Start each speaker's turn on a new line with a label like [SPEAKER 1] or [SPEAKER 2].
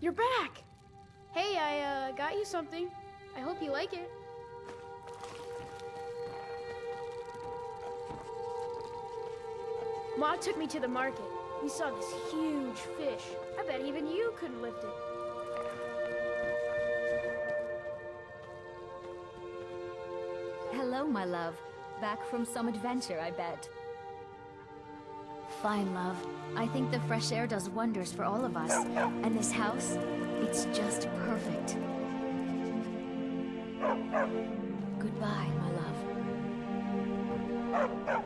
[SPEAKER 1] You're back! Hey, I uh, got you something. I hope you like it. Ma took me to the market. We saw this huge fish. I bet even you couldn't lift it.
[SPEAKER 2] Hello, my love. Back from some adventure, I bet. Fine, love. I think the fresh air does wonders for all of us. And this house, it's just perfect. Goodbye, my love.